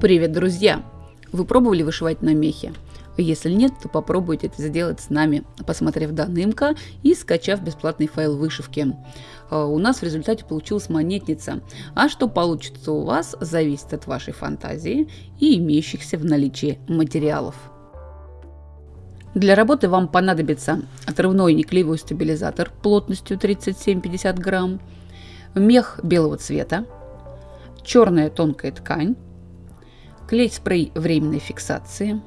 Привет, друзья! Вы пробовали вышивать на мехе? Если нет, то попробуйте это сделать с нами, посмотрев данный МК и скачав бесплатный файл вышивки. А, у нас в результате получилась монетница, а что получится у вас, зависит от вашей фантазии и имеющихся в наличии материалов. Для работы вам понадобится отрывной неклеевой стабилизатор плотностью 37-50 грамм, мех белого цвета, черная тонкая ткань, клей-спрей временной фиксации,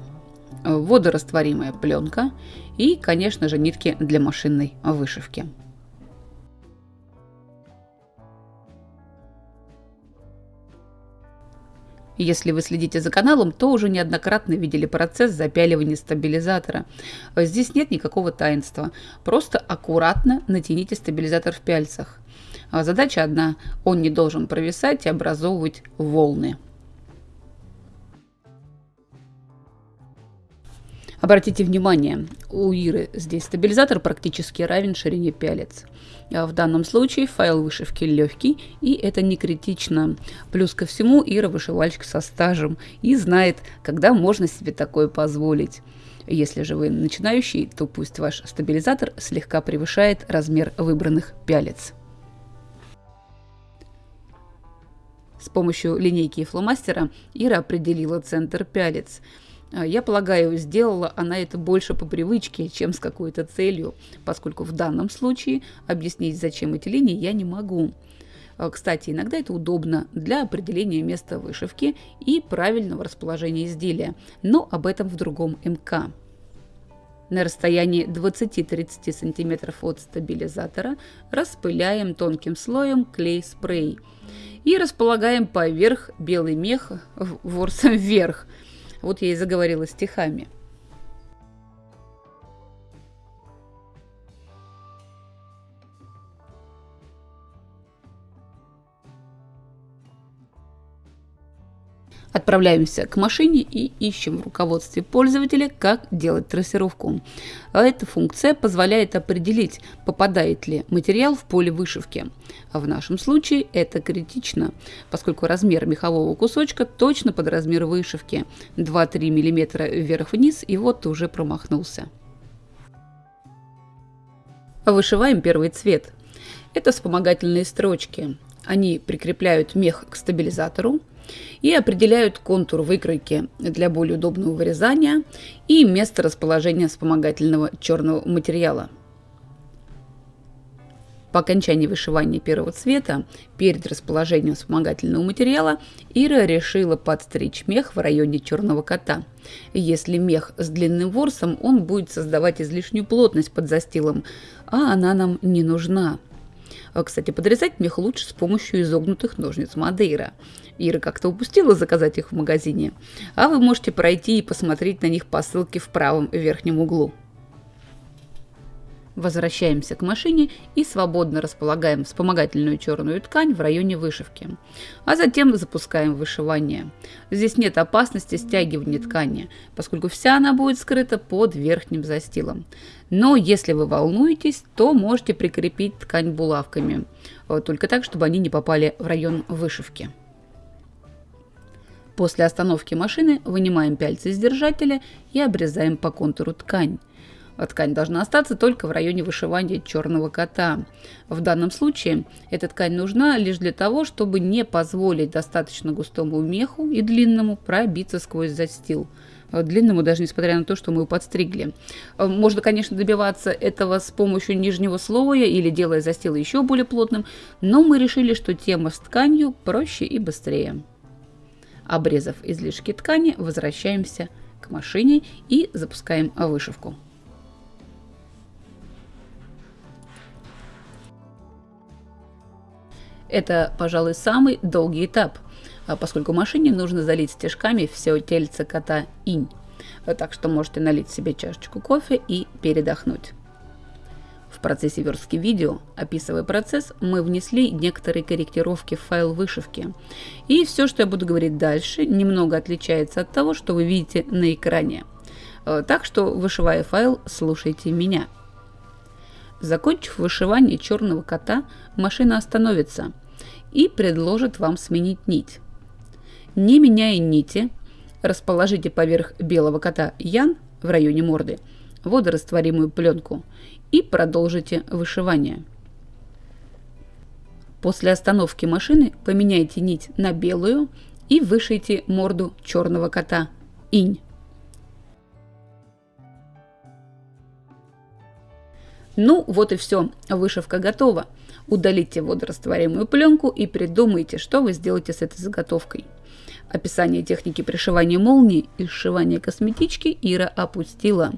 водорастворимая пленка и, конечно же, нитки для машинной вышивки. Если вы следите за каналом, то уже неоднократно видели процесс запяливания стабилизатора. Здесь нет никакого таинства. Просто аккуратно натяните стабилизатор в пяльцах. Задача одна – он не должен провисать и образовывать волны. Обратите внимание, у Иры здесь стабилизатор практически равен ширине пялец. А в данном случае файл вышивки легкий, и это не критично. Плюс ко всему, Ира вышивальщик со стажем и знает, когда можно себе такое позволить. Если же вы начинающий, то пусть ваш стабилизатор слегка превышает размер выбранных пялец. С помощью линейки и фломастера Ира определила центр пялец – я полагаю, сделала она это больше по привычке, чем с какой-то целью, поскольку в данном случае объяснить, зачем эти линии, я не могу. А, кстати, иногда это удобно для определения места вышивки и правильного расположения изделия, но об этом в другом МК. На расстоянии 20-30 см от стабилизатора распыляем тонким слоем клей-спрей и располагаем поверх белый мех ворсом вверх – вот я и заговорила стихами. Отправляемся к машине и ищем в руководстве пользователя, как делать трассировку. Эта функция позволяет определить, попадает ли материал в поле вышивки. А в нашем случае это критично, поскольку размер мехового кусочка точно под размер вышивки. 2-3 мм вверх-вниз и вот ты уже промахнулся. Вышиваем первый цвет. Это вспомогательные строчки. Они прикрепляют мех к стабилизатору, и определяют контур выкройки для более удобного вырезания и место расположения вспомогательного черного материала. По окончании вышивания первого цвета, перед расположением вспомогательного материала, Ира решила подстричь мех в районе черного кота. Если мех с длинным ворсом, он будет создавать излишнюю плотность под застилом, а она нам не нужна. А, кстати, подрезать мех лучше с помощью изогнутых ножниц Мадейра. Ира как-то упустила заказать их в магазине, а вы можете пройти и посмотреть на них по ссылке в правом верхнем углу. Возвращаемся к машине и свободно располагаем вспомогательную черную ткань в районе вышивки. А затем запускаем вышивание. Здесь нет опасности стягивания ткани, поскольку вся она будет скрыта под верхним застилом. Но если вы волнуетесь, то можете прикрепить ткань булавками, только так, чтобы они не попали в район вышивки. После остановки машины вынимаем пяльцы из держателя и обрезаем по контуру ткань. А ткань должна остаться только в районе вышивания черного кота. В данном случае эта ткань нужна лишь для того, чтобы не позволить достаточно густому меху и длинному пробиться сквозь застил. Длинному, даже несмотря на то, что мы его подстригли. Можно, конечно, добиваться этого с помощью нижнего слоя или делая застил еще более плотным, но мы решили, что тема с тканью проще и быстрее. Обрезав излишки ткани, возвращаемся к машине и запускаем вышивку. Это, пожалуй, самый долгий этап, а поскольку машине нужно залить стежками все тельце кота инь. Так что можете налить себе чашечку кофе и передохнуть. В процессе верстки видео, описывая процесс, мы внесли некоторые корректировки в файл вышивки. И все, что я буду говорить дальше, немного отличается от того, что вы видите на экране. Э, так что, вышивая файл, слушайте меня. Закончив вышивание черного кота, машина остановится – и предложит вам сменить нить. Не меняя нити, расположите поверх белого кота Ян в районе морды водорастворимую пленку и продолжите вышивание. После остановки машины поменяйте нить на белую и вышейте морду черного кота инь. Ну, вот и все, вышивка готова. Удалите водорастворимую пленку и придумайте, что вы сделаете с этой заготовкой. Описание техники пришивания молнии и сшивания косметички Ира опустила.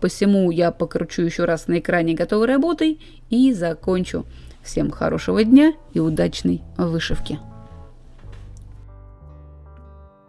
Посему я покручу еще раз на экране готовой работой и закончу. Всем хорошего дня и удачной вышивки!